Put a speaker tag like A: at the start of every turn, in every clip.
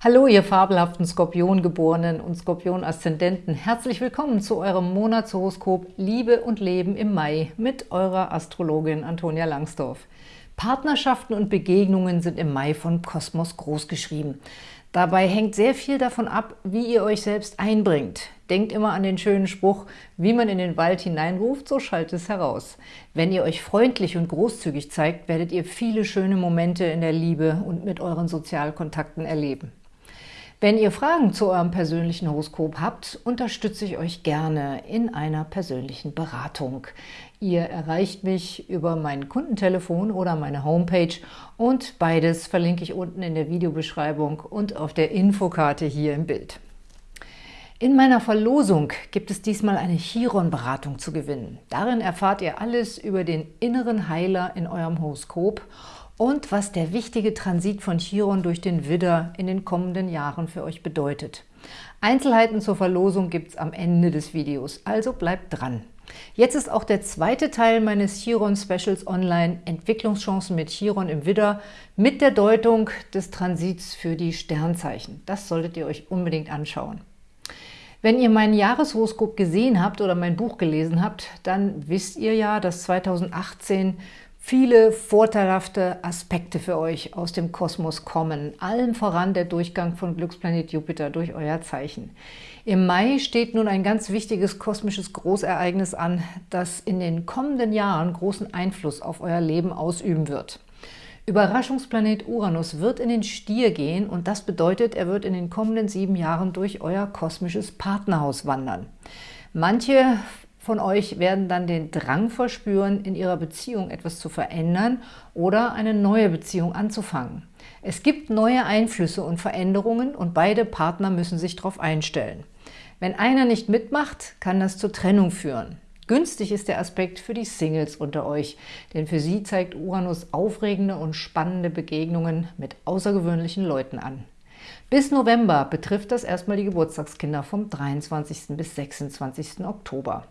A: Hallo, ihr fabelhaften Skorpiongeborenen und Skorpion-Aszendenten. Herzlich willkommen zu eurem Monatshoroskop Liebe und Leben im Mai mit eurer Astrologin Antonia Langsdorf. Partnerschaften und Begegnungen sind im Mai von Kosmos großgeschrieben. Dabei hängt sehr viel davon ab, wie ihr euch selbst einbringt. Denkt immer an den schönen Spruch, wie man in den Wald hineinruft, so schallt es heraus. Wenn ihr euch freundlich und großzügig zeigt, werdet ihr viele schöne Momente in der Liebe und mit euren Sozialkontakten erleben. Wenn ihr Fragen zu eurem persönlichen Horoskop habt, unterstütze ich euch gerne in einer persönlichen Beratung. Ihr erreicht mich über mein Kundentelefon oder meine Homepage und beides verlinke ich unten in der Videobeschreibung und auf der Infokarte hier im Bild. In meiner Verlosung gibt es diesmal eine Chiron-Beratung zu gewinnen. Darin erfahrt ihr alles über den inneren Heiler in eurem Horoskop und was der wichtige Transit von Chiron durch den Widder in den kommenden Jahren für euch bedeutet. Einzelheiten zur Verlosung gibt es am Ende des Videos, also bleibt dran. Jetzt ist auch der zweite Teil meines Chiron-Specials online, Entwicklungschancen mit Chiron im Widder, mit der Deutung des Transits für die Sternzeichen. Das solltet ihr euch unbedingt anschauen. Wenn ihr mein Jahreshoroskop gesehen habt oder mein Buch gelesen habt, dann wisst ihr ja, dass 2018 viele vorteilhafte Aspekte für euch aus dem Kosmos kommen, allen voran der Durchgang von Glücksplanet Jupiter durch euer Zeichen. Im Mai steht nun ein ganz wichtiges kosmisches Großereignis an, das in den kommenden Jahren großen Einfluss auf euer Leben ausüben wird. Überraschungsplanet Uranus wird in den Stier gehen und das bedeutet, er wird in den kommenden sieben Jahren durch euer kosmisches Partnerhaus wandern. Manche von euch werden dann den Drang verspüren, in ihrer Beziehung etwas zu verändern oder eine neue Beziehung anzufangen. Es gibt neue Einflüsse und Veränderungen und beide Partner müssen sich darauf einstellen. Wenn einer nicht mitmacht, kann das zur Trennung führen. Günstig ist der Aspekt für die Singles unter euch, denn für sie zeigt Uranus aufregende und spannende Begegnungen mit außergewöhnlichen Leuten an. Bis November betrifft das erstmal die Geburtstagskinder vom 23. bis 26. Oktober.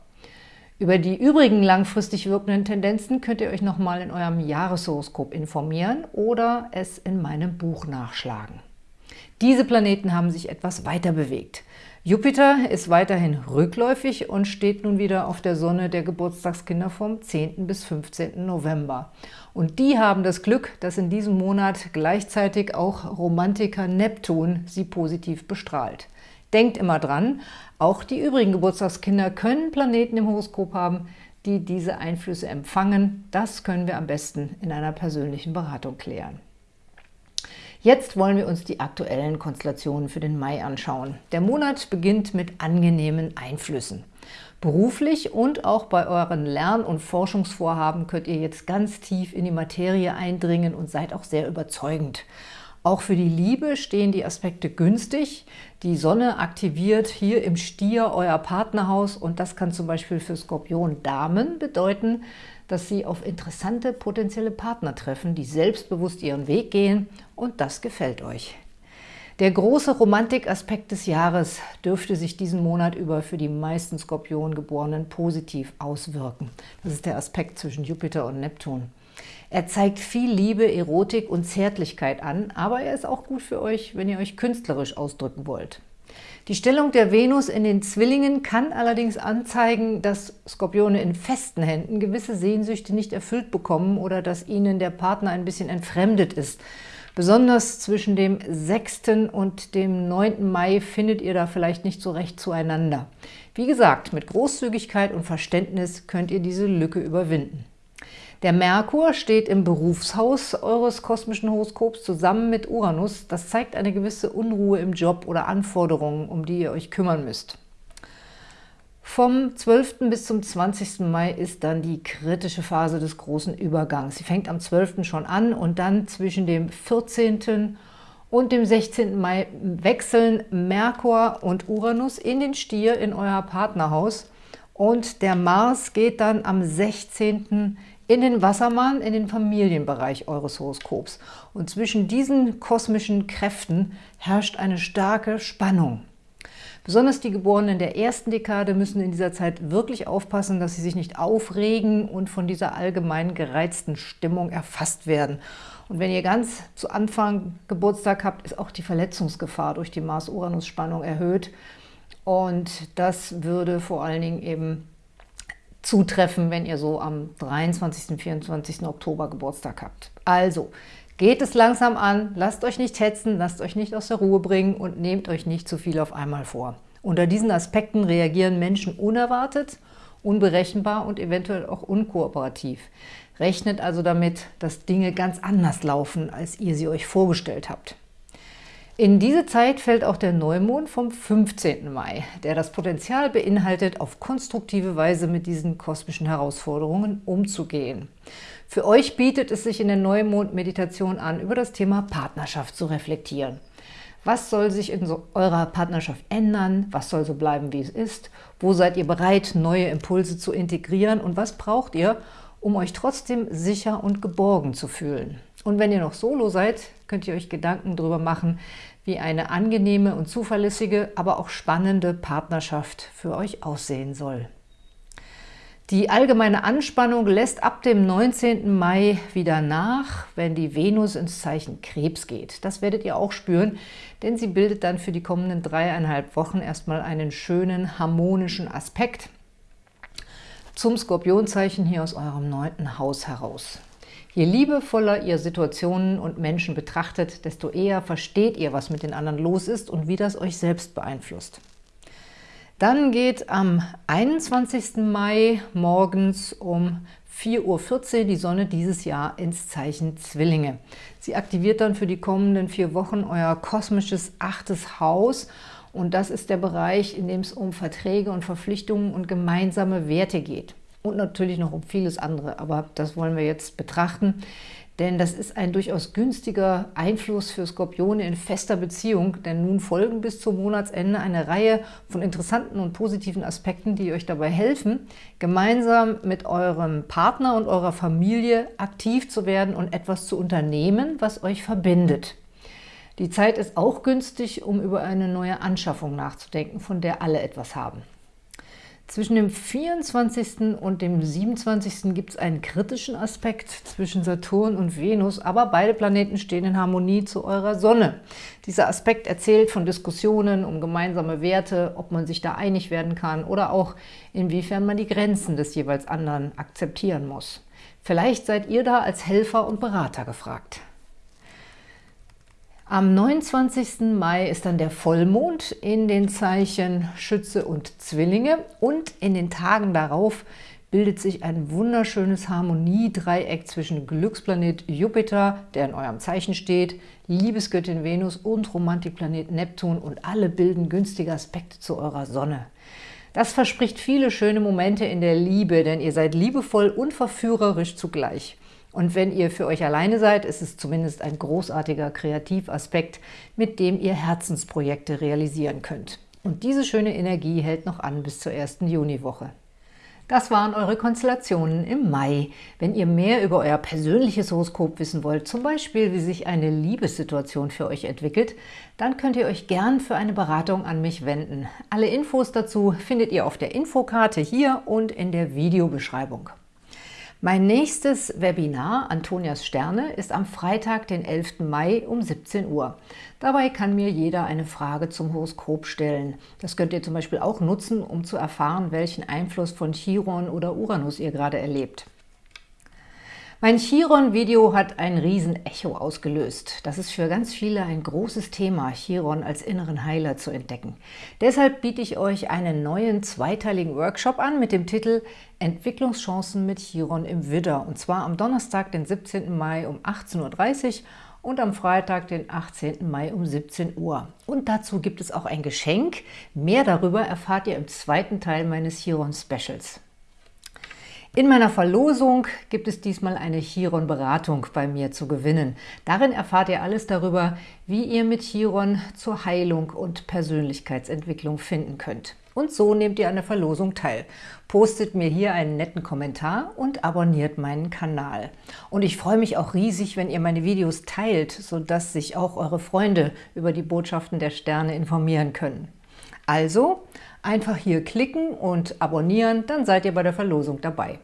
A: Über die übrigen langfristig wirkenden Tendenzen könnt ihr euch nochmal in eurem Jahreshoroskop informieren oder es in meinem Buch nachschlagen. Diese Planeten haben sich etwas weiter bewegt. Jupiter ist weiterhin rückläufig und steht nun wieder auf der Sonne der Geburtstagskinder vom 10. bis 15. November. Und die haben das Glück, dass in diesem Monat gleichzeitig auch Romantiker Neptun sie positiv bestrahlt. Denkt immer dran, auch die übrigen Geburtstagskinder können Planeten im Horoskop haben, die diese Einflüsse empfangen. Das können wir am besten in einer persönlichen Beratung klären. Jetzt wollen wir uns die aktuellen Konstellationen für den Mai anschauen. Der Monat beginnt mit angenehmen Einflüssen. Beruflich und auch bei euren Lern- und Forschungsvorhaben könnt ihr jetzt ganz tief in die Materie eindringen und seid auch sehr überzeugend. Auch für die Liebe stehen die Aspekte günstig. Die Sonne aktiviert hier im Stier euer Partnerhaus und das kann zum Beispiel für Skorpion-Damen bedeuten, dass sie auf interessante potenzielle Partner treffen, die selbstbewusst ihren Weg gehen und das gefällt euch. Der große Romantikaspekt des Jahres dürfte sich diesen Monat über für die meisten Skorpiongeborenen positiv auswirken. Das ist der Aspekt zwischen Jupiter und Neptun. Er zeigt viel Liebe, Erotik und Zärtlichkeit an, aber er ist auch gut für euch, wenn ihr euch künstlerisch ausdrücken wollt. Die Stellung der Venus in den Zwillingen kann allerdings anzeigen, dass Skorpione in festen Händen gewisse Sehnsüchte nicht erfüllt bekommen oder dass ihnen der Partner ein bisschen entfremdet ist. Besonders zwischen dem 6. und dem 9. Mai findet ihr da vielleicht nicht so recht zueinander. Wie gesagt, mit Großzügigkeit und Verständnis könnt ihr diese Lücke überwinden. Der Merkur steht im Berufshaus eures kosmischen Horoskops zusammen mit Uranus. Das zeigt eine gewisse Unruhe im Job oder Anforderungen, um die ihr euch kümmern müsst. Vom 12. bis zum 20. Mai ist dann die kritische Phase des großen Übergangs. Sie fängt am 12. schon an und dann zwischen dem 14. und dem 16. Mai wechseln Merkur und Uranus in den Stier in euer Partnerhaus und der Mars geht dann am 16 in den Wassermann, in den Familienbereich eures Horoskops. Und zwischen diesen kosmischen Kräften herrscht eine starke Spannung. Besonders die Geborenen der ersten Dekade müssen in dieser Zeit wirklich aufpassen, dass sie sich nicht aufregen und von dieser allgemein gereizten Stimmung erfasst werden. Und wenn ihr ganz zu Anfang Geburtstag habt, ist auch die Verletzungsgefahr durch die Mars-Uranus-Spannung erhöht. Und das würde vor allen Dingen eben zutreffen, wenn ihr so am 23. 24. Oktober Geburtstag habt. Also, geht es langsam an, lasst euch nicht hetzen, lasst euch nicht aus der Ruhe bringen und nehmt euch nicht zu viel auf einmal vor. Unter diesen Aspekten reagieren Menschen unerwartet, unberechenbar und eventuell auch unkooperativ. Rechnet also damit, dass Dinge ganz anders laufen, als ihr sie euch vorgestellt habt. In diese Zeit fällt auch der Neumond vom 15. Mai, der das Potenzial beinhaltet, auf konstruktive Weise mit diesen kosmischen Herausforderungen umzugehen. Für euch bietet es sich in der Neumond-Meditation an, über das Thema Partnerschaft zu reflektieren. Was soll sich in so eurer Partnerschaft ändern? Was soll so bleiben, wie es ist? Wo seid ihr bereit, neue Impulse zu integrieren? Und was braucht ihr, um euch trotzdem sicher und geborgen zu fühlen? Und wenn ihr noch solo seid, könnt ihr euch Gedanken darüber machen, wie eine angenehme und zuverlässige, aber auch spannende Partnerschaft für euch aussehen soll. Die allgemeine Anspannung lässt ab dem 19. Mai wieder nach, wenn die Venus ins Zeichen Krebs geht. Das werdet ihr auch spüren, denn sie bildet dann für die kommenden dreieinhalb Wochen erstmal einen schönen, harmonischen Aspekt zum Skorpionzeichen hier aus eurem neunten Haus heraus. Je liebevoller ihr Situationen und Menschen betrachtet, desto eher versteht ihr, was mit den anderen los ist und wie das euch selbst beeinflusst. Dann geht am 21. Mai morgens um 4.14 Uhr die Sonne dieses Jahr ins Zeichen Zwillinge. Sie aktiviert dann für die kommenden vier Wochen euer kosmisches achtes Haus und das ist der Bereich, in dem es um Verträge und Verpflichtungen und gemeinsame Werte geht und natürlich noch um vieles andere, aber das wollen wir jetzt betrachten, denn das ist ein durchaus günstiger Einfluss für Skorpione in fester Beziehung, denn nun folgen bis zum Monatsende eine Reihe von interessanten und positiven Aspekten, die euch dabei helfen, gemeinsam mit eurem Partner und eurer Familie aktiv zu werden und etwas zu unternehmen, was euch verbindet. Die Zeit ist auch günstig, um über eine neue Anschaffung nachzudenken, von der alle etwas haben. Zwischen dem 24. und dem 27. gibt es einen kritischen Aspekt zwischen Saturn und Venus, aber beide Planeten stehen in Harmonie zu eurer Sonne. Dieser Aspekt erzählt von Diskussionen um gemeinsame Werte, ob man sich da einig werden kann oder auch inwiefern man die Grenzen des jeweils anderen akzeptieren muss. Vielleicht seid ihr da als Helfer und Berater gefragt. Am 29. Mai ist dann der Vollmond in den Zeichen Schütze und Zwillinge und in den Tagen darauf bildet sich ein wunderschönes Harmoniedreieck zwischen Glücksplanet Jupiter, der in eurem Zeichen steht, Liebesgöttin Venus und Romantikplanet Neptun und alle bilden günstige Aspekte zu eurer Sonne. Das verspricht viele schöne Momente in der Liebe, denn ihr seid liebevoll und verführerisch zugleich. Und wenn ihr für euch alleine seid, ist es zumindest ein großartiger Kreativaspekt, mit dem ihr Herzensprojekte realisieren könnt. Und diese schöne Energie hält noch an bis zur ersten Juniwoche. Das waren eure Konstellationen im Mai. Wenn ihr mehr über euer persönliches Horoskop wissen wollt, zum Beispiel wie sich eine Liebessituation für euch entwickelt, dann könnt ihr euch gern für eine Beratung an mich wenden. Alle Infos dazu findet ihr auf der Infokarte hier und in der Videobeschreibung. Mein nächstes Webinar, Antonias Sterne, ist am Freitag, den 11. Mai um 17 Uhr. Dabei kann mir jeder eine Frage zum Horoskop stellen. Das könnt ihr zum Beispiel auch nutzen, um zu erfahren, welchen Einfluss von Chiron oder Uranus ihr gerade erlebt. Mein Chiron-Video hat ein Riesen-Echo ausgelöst. Das ist für ganz viele ein großes Thema, Chiron als inneren Heiler zu entdecken. Deshalb biete ich euch einen neuen zweiteiligen Workshop an mit dem Titel Entwicklungschancen mit Chiron im Widder. Und zwar am Donnerstag, den 17. Mai um 18.30 Uhr und am Freitag, den 18. Mai um 17 Uhr. Und dazu gibt es auch ein Geschenk. Mehr darüber erfahrt ihr im zweiten Teil meines Chiron-Specials. In meiner Verlosung gibt es diesmal eine Chiron-Beratung bei mir zu gewinnen. Darin erfahrt ihr alles darüber, wie ihr mit Chiron zur Heilung und Persönlichkeitsentwicklung finden könnt. Und so nehmt ihr an der Verlosung teil. Postet mir hier einen netten Kommentar und abonniert meinen Kanal. Und ich freue mich auch riesig, wenn ihr meine Videos teilt, sodass sich auch eure Freunde über die Botschaften der Sterne informieren können. Also einfach hier klicken und abonnieren, dann seid ihr bei der Verlosung dabei.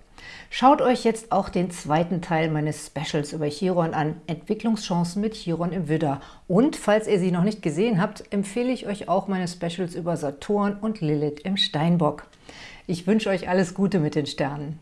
A: Schaut euch jetzt auch den zweiten Teil meines Specials über Chiron an, Entwicklungschancen mit Chiron im Widder. Und falls ihr sie noch nicht gesehen habt, empfehle ich euch auch meine Specials über Saturn und Lilith im Steinbock. Ich wünsche euch alles Gute mit den Sternen.